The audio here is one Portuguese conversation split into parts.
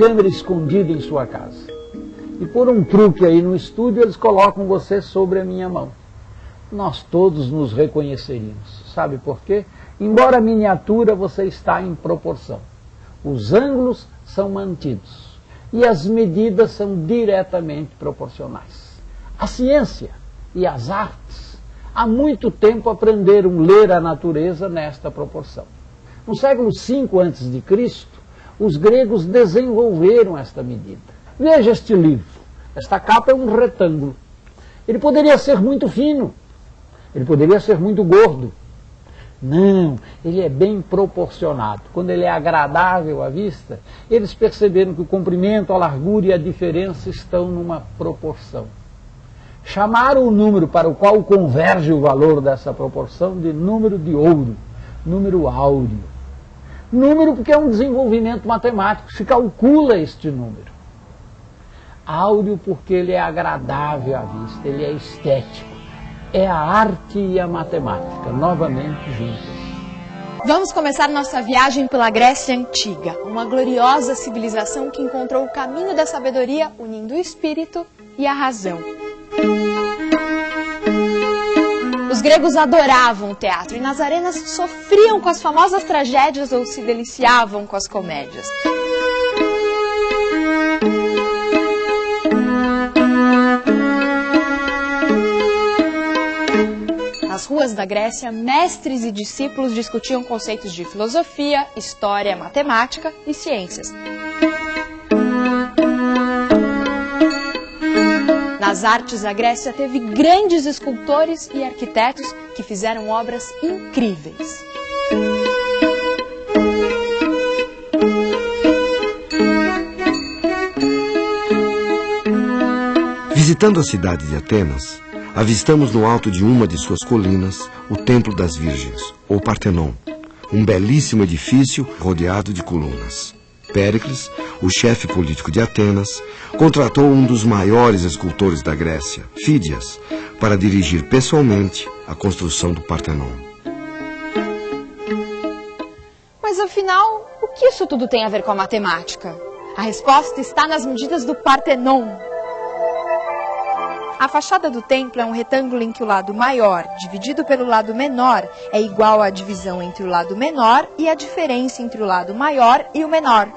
câmera escondida em sua casa. E por um truque aí no estúdio, eles colocam você sobre a minha mão. Nós todos nos reconheceríamos. Sabe por quê? Embora miniatura, você está em proporção. Os ângulos são mantidos e as medidas são diretamente proporcionais. A ciência e as artes há muito tempo aprenderam a ler a natureza nesta proporção. No século V a.C., os gregos desenvolveram esta medida. Veja este livro. Esta capa é um retângulo. Ele poderia ser muito fino, ele poderia ser muito gordo. Não, ele é bem proporcionado. Quando ele é agradável à vista, eles perceberam que o comprimento, a largura e a diferença estão numa proporção. Chamaram o número para o qual converge o valor dessa proporção de número de ouro, número áureo. Número porque é um desenvolvimento matemático, se calcula este número. Áureo porque ele é agradável à vista, ele é estético. É a arte e a matemática, novamente juntas. Vamos começar nossa viagem pela Grécia Antiga, uma gloriosa civilização que encontrou o caminho da sabedoria unindo o espírito e a razão. Os gregos adoravam o teatro e nas arenas sofriam com as famosas tragédias ou se deliciavam com as comédias. Nas ruas da Grécia, mestres e discípulos discutiam conceitos de filosofia, história, matemática e ciências. Nas artes, a Grécia teve grandes escultores e arquitetos que fizeram obras incríveis. Visitando a cidade de Atenas, avistamos no alto de uma de suas colinas o Templo das Virgens, ou Partenon, um belíssimo edifício rodeado de colunas. Péricles, o chefe político de Atenas, contratou um dos maiores escultores da Grécia, Fídias, para dirigir pessoalmente a construção do Partenon. Mas afinal, o que isso tudo tem a ver com a matemática? A resposta está nas medidas do Partenon. A fachada do templo é um retângulo em que o lado maior, dividido pelo lado menor, é igual à divisão entre o lado menor e a diferença entre o lado maior e o menor.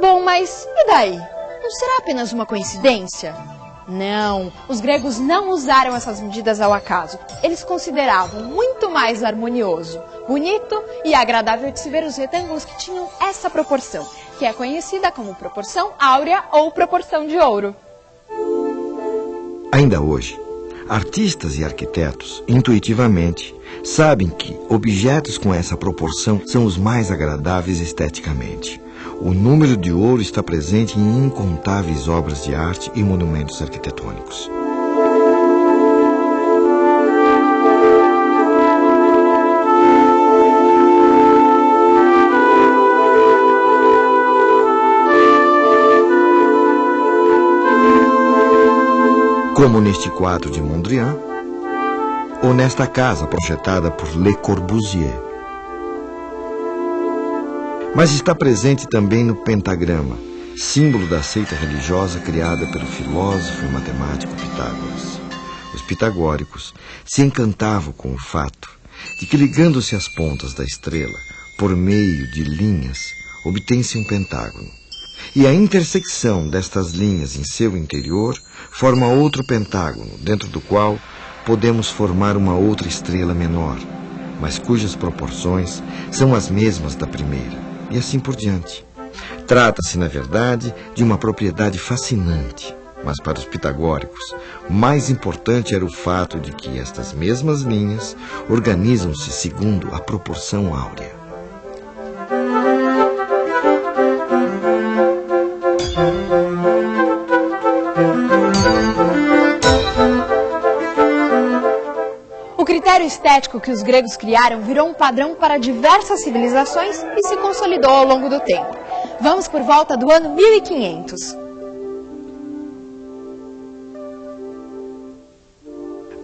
Bom, mas e daí? Não será apenas uma coincidência? Não, os gregos não usaram essas medidas ao acaso. Eles consideravam muito mais harmonioso, bonito e agradável de se ver os retângulos que tinham essa proporção, que é conhecida como proporção áurea ou proporção de ouro. Ainda hoje, artistas e arquitetos, intuitivamente, sabem que objetos com essa proporção são os mais agradáveis esteticamente. O número de ouro está presente em incontáveis obras de arte e monumentos arquitetônicos. Como neste quadro de Mondrian, ou nesta casa projetada por Le Corbusier mas está presente também no pentagrama, símbolo da seita religiosa criada pelo filósofo e matemático Pitágoras. Os pitagóricos se encantavam com o fato de que, ligando-se às pontas da estrela por meio de linhas, obtém-se um pentágono. E a intersecção destas linhas em seu interior forma outro pentágono, dentro do qual podemos formar uma outra estrela menor, mas cujas proporções são as mesmas da primeira e assim por diante. Trata-se, na verdade, de uma propriedade fascinante. Mas para os pitagóricos, mais importante era o fato de que estas mesmas linhas organizam-se segundo a proporção áurea. Critério estético que os gregos criaram virou um padrão para diversas civilizações e se consolidou ao longo do tempo. Vamos por volta do ano 1500.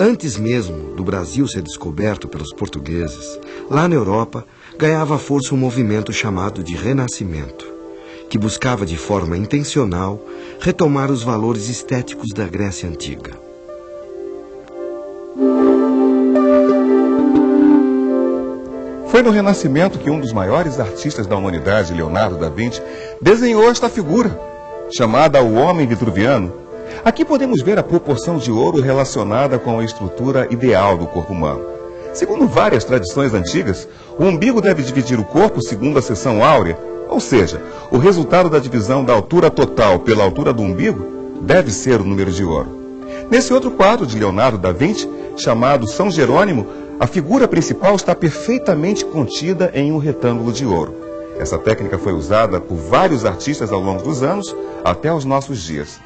Antes mesmo do Brasil ser descoberto pelos portugueses, lá na Europa ganhava força um movimento chamado de Renascimento, que buscava de forma intencional retomar os valores estéticos da Grécia Antiga. Foi no Renascimento que um dos maiores artistas da humanidade, Leonardo da Vinci, desenhou esta figura, chamada o Homem Vitruviano. Aqui podemos ver a proporção de ouro relacionada com a estrutura ideal do corpo humano. Segundo várias tradições antigas, o umbigo deve dividir o corpo segundo a seção áurea, ou seja, o resultado da divisão da altura total pela altura do umbigo deve ser o número de ouro. Nesse outro quadro de Leonardo da Vinci, chamado São Jerônimo, a figura principal está perfeitamente contida em um retângulo de ouro. Essa técnica foi usada por vários artistas ao longo dos anos até os nossos dias.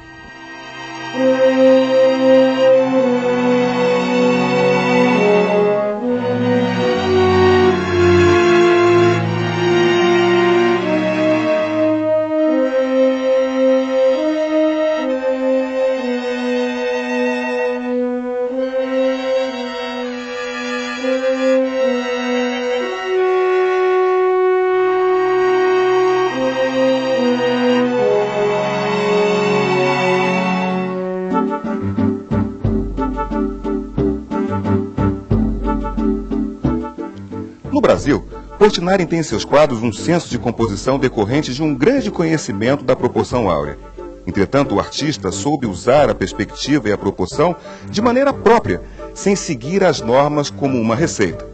Brasil, Portinari tem em seus quadros um senso de composição decorrente de um grande conhecimento da proporção áurea. Entretanto, o artista soube usar a perspectiva e a proporção de maneira própria, sem seguir as normas como uma receita.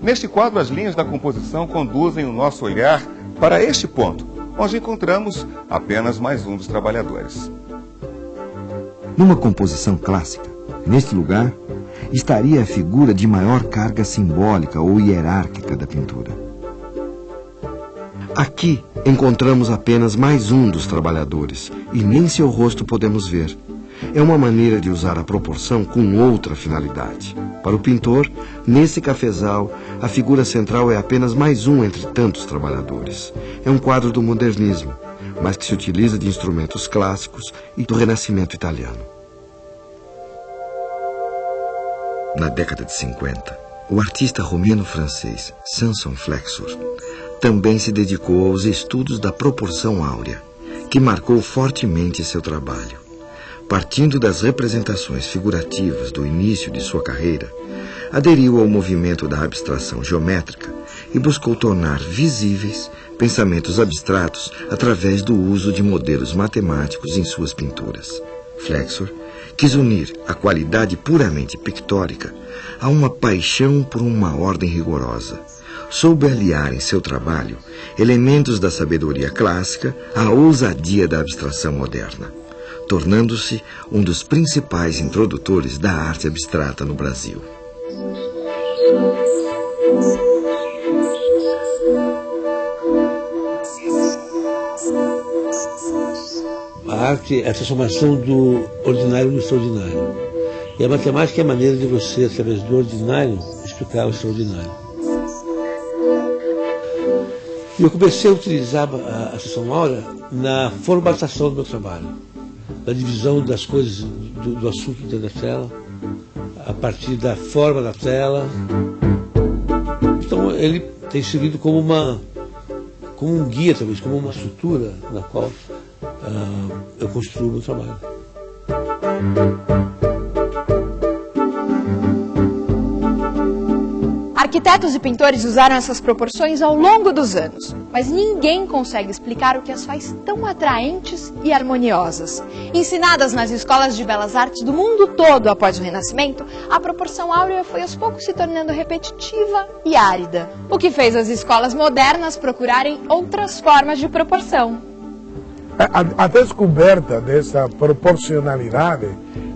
Neste quadro, as linhas da composição conduzem o nosso olhar para este ponto, onde encontramos apenas mais um dos trabalhadores. Numa composição clássica, neste lugar, estaria a figura de maior carga simbólica ou hierárquica da pintura. Aqui encontramos apenas mais um dos trabalhadores e nem seu rosto podemos ver. É uma maneira de usar a proporção com outra finalidade. Para o pintor, nesse cafezal, a figura central é apenas mais um entre tantos trabalhadores. É um quadro do modernismo, mas que se utiliza de instrumentos clássicos e do renascimento italiano. Na década de 50, o artista romeno-francês Samson Flexor também se dedicou aos estudos da proporção áurea, que marcou fortemente seu trabalho. Partindo das representações figurativas do início de sua carreira, aderiu ao movimento da abstração geométrica e buscou tornar visíveis pensamentos abstratos através do uso de modelos matemáticos em suas pinturas. Flexor quis unir a qualidade puramente pictórica a uma paixão por uma ordem rigorosa. Soube aliar em seu trabalho elementos da sabedoria clássica à ousadia da abstração moderna, tornando-se um dos principais introdutores da arte abstrata no Brasil. Arte é a transformação do ordinário no extraordinário. E a matemática é a maneira de você, através do ordinário, explicar o extraordinário. E eu comecei a utilizar a, a sessão na formatação do meu trabalho, na divisão das coisas do, do assunto dentro da tela, a partir da forma da tela. Então ele tem servido como uma como um guia talvez, como uma estrutura na qual uh, eu construo o meu trabalho. Arquitetos e pintores usaram essas proporções ao longo dos anos, mas ninguém consegue explicar o que as faz tão atraentes e harmoniosas. Ensinadas nas escolas de belas artes do mundo todo após o Renascimento, a proporção áurea foi aos poucos se tornando repetitiva e árida, o que fez as escolas modernas procurarem outras formas de proporção. A, a descoberta dessa proporcionalidade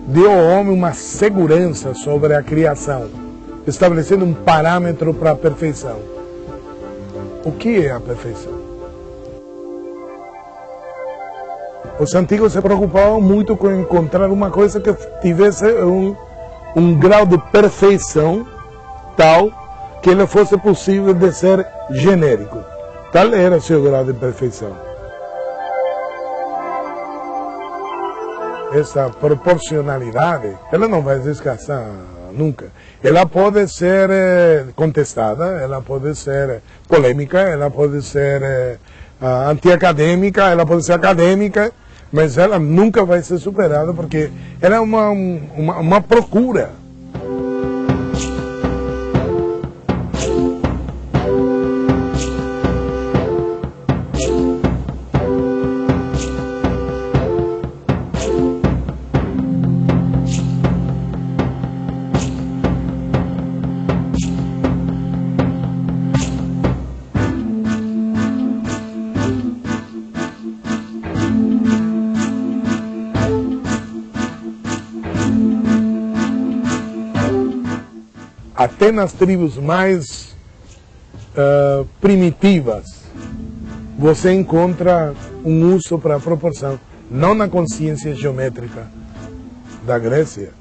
deu ao homem uma segurança sobre a criação, estabelecendo um parâmetro para a perfeição. O que é a perfeição? Os antigos se preocupavam muito com encontrar uma coisa que tivesse um, um grau de perfeição tal que ele fosse possível de ser genérico. Tal era seu grau de perfeição. Essa proporcionalidade, ela não vai descansar nunca. Ela pode ser eh, contestada, ela pode ser polêmica, ela pode ser eh, antiacadêmica, ela pode ser acadêmica, mas ela nunca vai ser superada porque ela é uma, uma, uma procura até nas tribos mais uh, primitivas, você encontra um uso para a proporção, não na consciência geométrica da Grécia,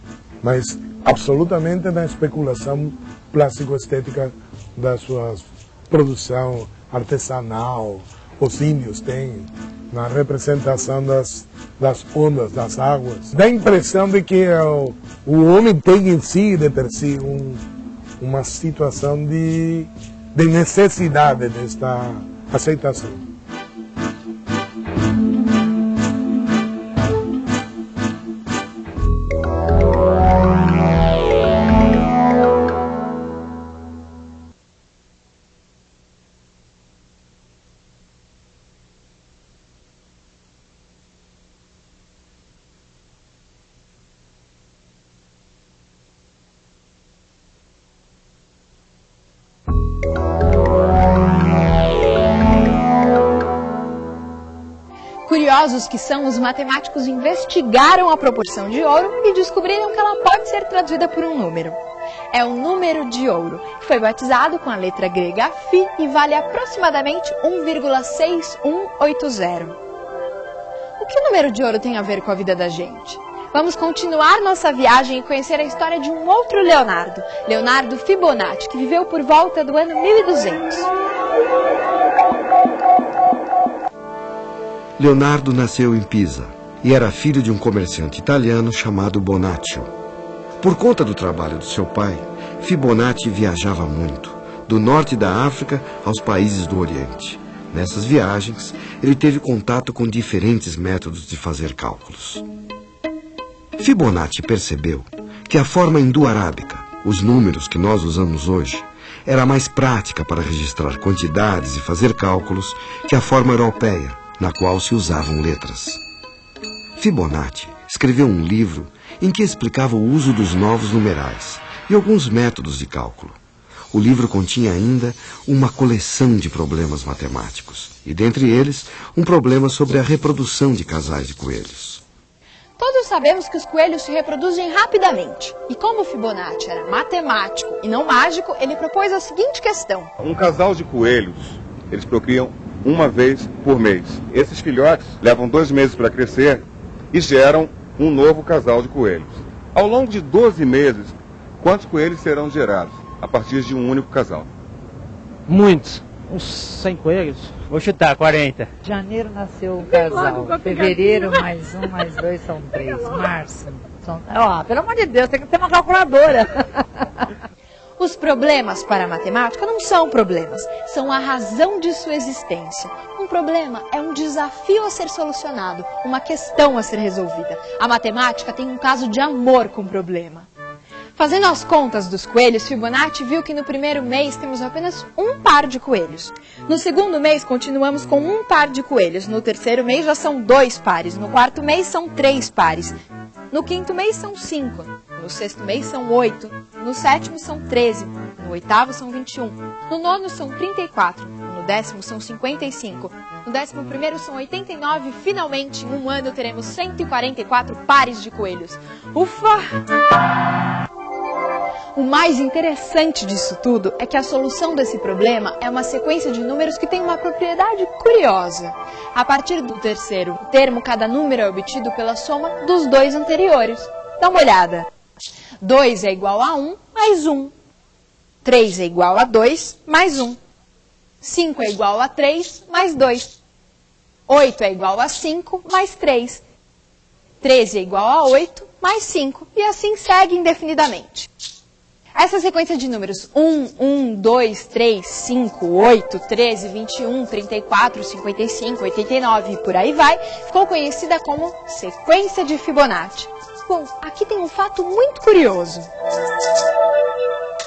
mas absolutamente na especulação plástico-estética da sua produção artesanal. Os índios têm na representação das, das ondas, das águas. Dá a impressão de que o, o homem tem em si, de per si, um, uma situação de, de necessidade desta aceitação. Curiosos que são, os matemáticos investigaram a proporção de ouro e descobriram que ela pode ser traduzida por um número. É o número de ouro, que foi batizado com a letra grega Φ e vale aproximadamente 1,6180. O que o número de ouro tem a ver com a vida da gente? Vamos continuar nossa viagem e conhecer a história de um outro Leonardo, Leonardo Fibonacci, que viveu por volta do ano 1200. Leonardo nasceu em Pisa e era filho de um comerciante italiano chamado Bonaccio. Por conta do trabalho do seu pai, Fibonacci viajava muito, do norte da África aos países do Oriente. Nessas viagens, ele teve contato com diferentes métodos de fazer cálculos. Fibonacci percebeu que a forma hindu-arábica, os números que nós usamos hoje, era mais prática para registrar quantidades e fazer cálculos que a forma europeia, na qual se usavam letras. Fibonacci escreveu um livro em que explicava o uso dos novos numerais e alguns métodos de cálculo. O livro continha ainda uma coleção de problemas matemáticos, e dentre eles, um problema sobre a reprodução de casais de coelhos. Todos sabemos que os coelhos se reproduzem rapidamente. E como Fibonacci era matemático e não mágico, ele propôs a seguinte questão. Um casal de coelhos, eles procriam uma vez por mês. Esses filhotes levam dois meses para crescer e geram um novo casal de coelhos. Ao longo de 12 meses, quantos coelhos serão gerados a partir de um único casal? Muitos. Uns 100 coelhos. Vou chutar, 40. Janeiro nasceu um casal. Fevereiro, mais um, mais dois, são três. Março. São... Ó, pelo amor de Deus, tem que ter uma calculadora. Os problemas para a matemática não são problemas, são a razão de sua existência. Um problema é um desafio a ser solucionado, uma questão a ser resolvida. A matemática tem um caso de amor com o problema. Fazendo as contas dos coelhos, Fibonacci viu que no primeiro mês temos apenas um par de coelhos. No segundo mês, continuamos com um par de coelhos. No terceiro mês, já são dois pares. No quarto mês, são três pares. No quinto mês, são cinco. No sexto mês, são oito. No sétimo, são treze. No oitavo, são vinte e um. No nono, são trinta e quatro. No décimo, são cinquenta e cinco. No décimo primeiro, são oitenta e nove. Finalmente, em um ano, teremos cento e quarenta e quatro pares de coelhos. Ufa! O mais interessante disso tudo é que a solução desse problema é uma sequência de números que tem uma propriedade curiosa. A partir do terceiro termo, cada número é obtido pela soma dos dois anteriores. Dá uma olhada. 2 é igual a 1 mais 1. 3 é igual a 2 mais 1. 5 é igual a 3 mais 2. 8 é igual a 5 mais 3. 13 é igual a 8, mais 5, e assim segue indefinidamente. Essa sequência de números 1, 1, 2, 3, 5, 8, 13, 21, 34, 55, 89 e por aí vai, ficou conhecida como sequência de Fibonacci. Bom, aqui tem um fato muito curioso.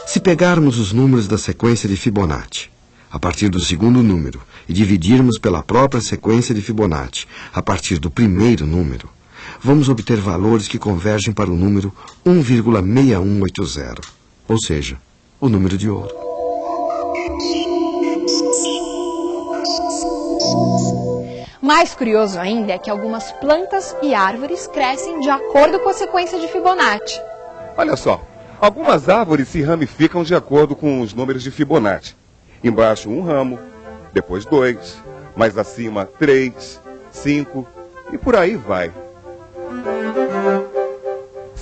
Se pegarmos os números da sequência de Fibonacci, a partir do segundo número, e dividirmos pela própria sequência de Fibonacci, a partir do primeiro número, vamos obter valores que convergem para o número 1,6180, ou seja, o número de ouro. Mais curioso ainda é que algumas plantas e árvores crescem de acordo com a sequência de Fibonacci. Olha só, algumas árvores se ramificam de acordo com os números de Fibonacci. Embaixo um ramo, depois dois, mais acima três, cinco e por aí vai.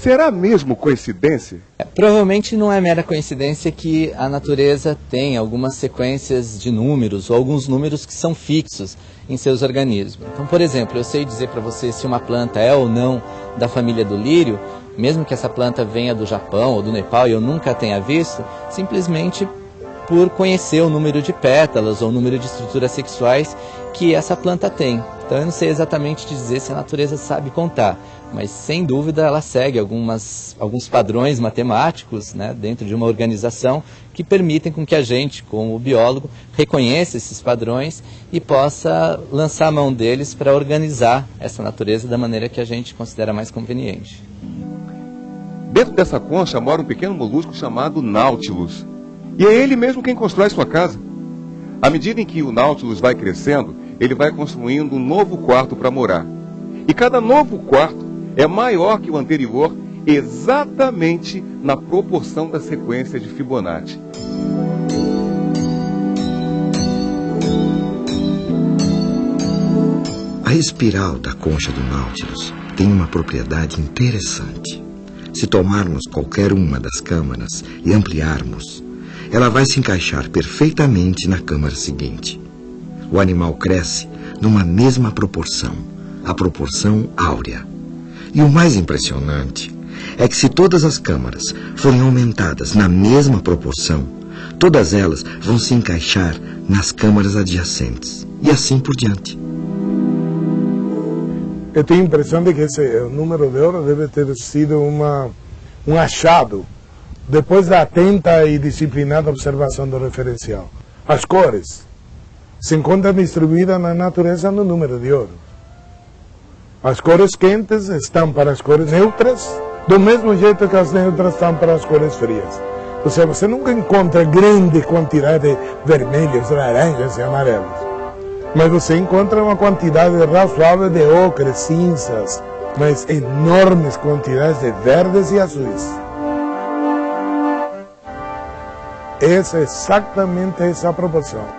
Será mesmo coincidência? É, provavelmente não é mera coincidência que a natureza tem algumas sequências de números ou alguns números que são fixos em seus organismos. Então, por exemplo, eu sei dizer para você se uma planta é ou não da família do lírio, mesmo que essa planta venha do Japão ou do Nepal e eu nunca tenha visto, simplesmente por conhecer o número de pétalas ou o número de estruturas sexuais que essa planta tem. Então eu não sei exatamente dizer se a natureza sabe contar, mas sem dúvida ela segue algumas, alguns padrões matemáticos né, dentro de uma organização que permitem com que a gente, como biólogo, reconheça esses padrões e possa lançar a mão deles para organizar essa natureza da maneira que a gente considera mais conveniente. Dentro dessa concha mora um pequeno molusco chamado Nautilus. E é ele mesmo quem constrói sua casa. À medida em que o Nautilus vai crescendo, ele vai construindo um novo quarto para morar. E cada novo quarto é maior que o anterior, exatamente na proporção da sequência de Fibonacci. A espiral da concha do Nautilus tem uma propriedade interessante. Se tomarmos qualquer uma das câmaras e ampliarmos, ela vai se encaixar perfeitamente na câmara seguinte o animal cresce numa mesma proporção, a proporção áurea. E o mais impressionante é que se todas as câmaras forem aumentadas na mesma proporção, todas elas vão se encaixar nas câmaras adjacentes e assim por diante. Eu tenho a impressão de que esse número de ouro deve ter sido uma, um achado depois da atenta e disciplinada observação do referencial. As cores, se encontra distribuída na natureza no número de ouro. As cores quentes estão para as cores neutras, do mesmo jeito que as neutras estão para as cores frias. Ou seja, você nunca encontra grande quantidade de vermelhos, laranjas e amarelos. Mas você encontra uma quantidade razoável de ocres, cinzas, mas enormes quantidades de verdes e azuis. Essa é exatamente essa proporção.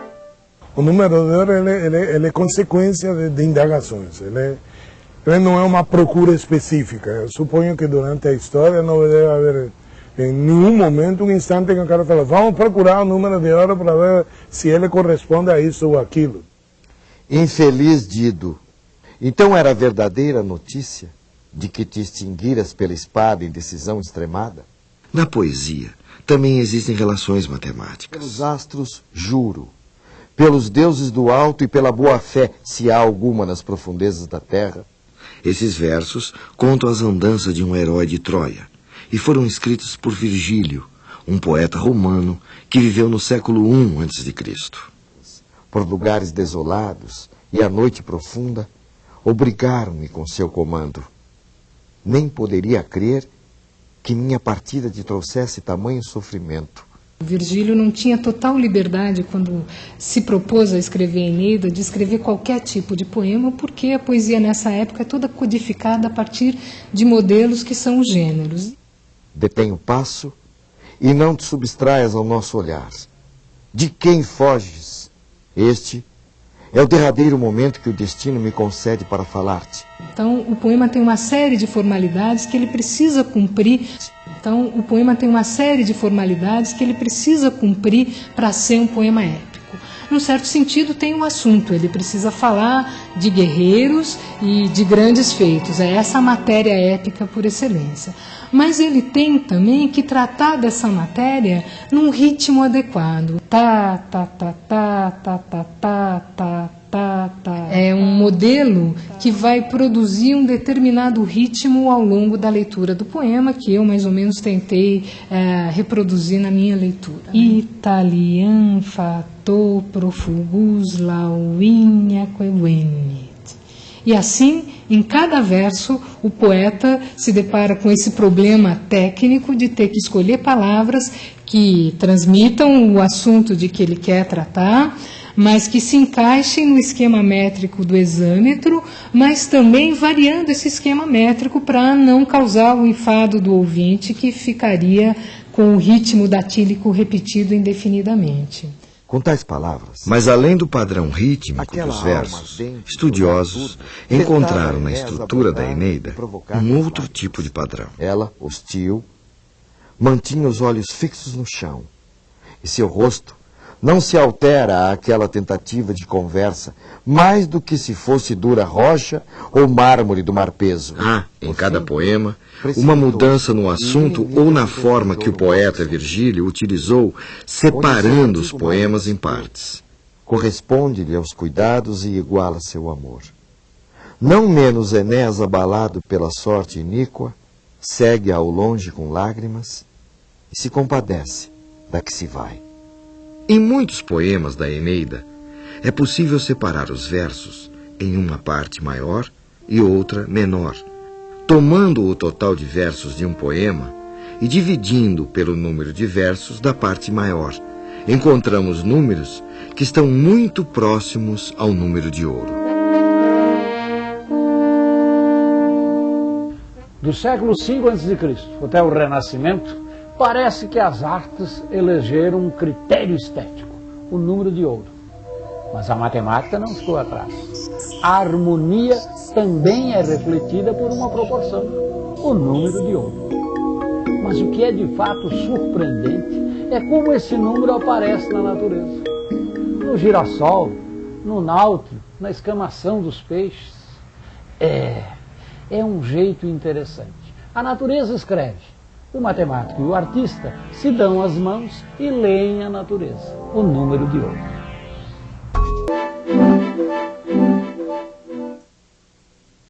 O número de ouro ele, ele, ele é consequência de, de indagações. Ele, ele, não é uma procura específica. Eu suponho que durante a história não deve haver em nenhum momento um instante que o cara fala vamos procurar o número de ouro para ver se ele corresponde a isso ou aquilo. Infeliz Dido. Então era verdadeira a notícia de que te extinguiras pela espada em decisão extremada? Na poesia também existem relações matemáticas. Os astros, juro, pelos deuses do alto e pela boa-fé, se há alguma nas profundezas da terra. Esses versos contam as andanças de um herói de Troia e foram escritos por Virgílio, um poeta romano que viveu no século I a.C. Por lugares desolados e a noite profunda, obrigaram-me com seu comando. Nem poderia crer que minha partida te trouxesse tamanho sofrimento. Virgílio não tinha total liberdade, quando se propôs a escrever Eneida, de escrever qualquer tipo de poema, porque a poesia nessa época é toda codificada a partir de modelos que são os gêneros. Detém o passo e não te substraias ao nosso olhar. De quem foges? Este é o derradeiro momento que o destino me concede para falar-te. Então, o poema tem uma série de formalidades que ele precisa cumprir então, o poema tem uma série de formalidades que ele precisa cumprir para ser um poema épico. Num certo sentido, tem um assunto, ele precisa falar de guerreiros e de grandes feitos, é essa a matéria épica por excelência. Mas ele tem também que tratar dessa matéria num ritmo adequado. Tá, tá, tá, tá, tá, tá, tá, tá, tá é um modelo que vai produzir um determinado ritmo ao longo da leitura do poema, que eu mais ou menos tentei é, reproduzir na minha leitura. Italian fato profugus lauinha quevenit. E assim, em cada verso, o poeta se depara com esse problema técnico de ter que escolher palavras que transmitam o assunto de que ele quer tratar, mas que se encaixem no esquema métrico do exâmetro, mas também variando esse esquema métrico para não causar o enfado do ouvinte que ficaria com o ritmo datílico repetido indefinidamente. Com tais palavras. Mas além do padrão rítmico dos versos, estudiosos encontraram na estrutura da Eneida um outro tipo de padrão. Ela, hostil, mantinha os olhos fixos no chão, e seu rosto não se altera àquela tentativa de conversa, mais do que se fosse dura rocha ou mármore do mar peso. Há, em cada poema, uma mudança no assunto ou na forma que o poeta Virgílio utilizou, separando os poemas em partes. Corresponde-lhe aos cuidados e iguala seu amor. Não menos Enés, abalado pela sorte iníqua, segue ao longe com lágrimas e se compadece da que se vai. Em muitos poemas da Eneida, é possível separar os versos em uma parte maior e outra menor, tomando o total de versos de um poema e dividindo pelo número de versos da parte maior. Encontramos números que estão muito próximos ao número de ouro. Do século V a.C. até o Renascimento, Parece que as artes elegeram um critério estético, o número de ouro. Mas a matemática não ficou atrás. A harmonia também é refletida por uma proporção, o número de ouro. Mas o que é de fato surpreendente é como esse número aparece na natureza. No girassol, no náutilo, na escamação dos peixes. É, é um jeito interessante. A natureza escreve o matemático e o artista se dão as mãos e leem a natureza, o número de ouro.